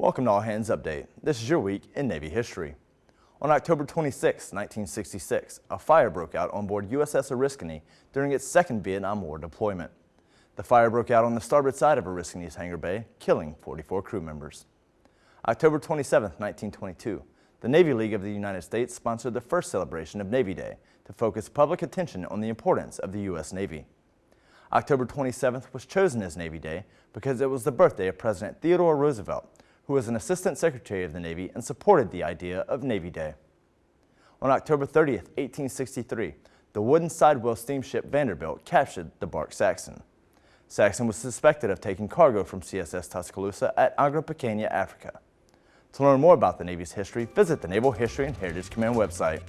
Welcome to All Hands Update. This is your week in Navy history. On October 26, 1966, a fire broke out on board USS Oriskany during its second Vietnam War deployment. The fire broke out on the starboard side of Oriskany's hangar bay, killing 44 crew members. October 27, 1922, the Navy League of the United States sponsored the first celebration of Navy Day to focus public attention on the importance of the U.S. Navy. October 27th was chosen as Navy Day because it was the birthday of President Theodore Roosevelt, who was an Assistant Secretary of the Navy and supported the idea of Navy Day. On October 30, 1863, the wooden sidewheel steamship Vanderbilt captured the bark Saxon. Saxon was suspected of taking cargo from CSS Tuscaloosa at Angra Pequena, Africa. To learn more about the Navy's history, visit the Naval History and Heritage Command website.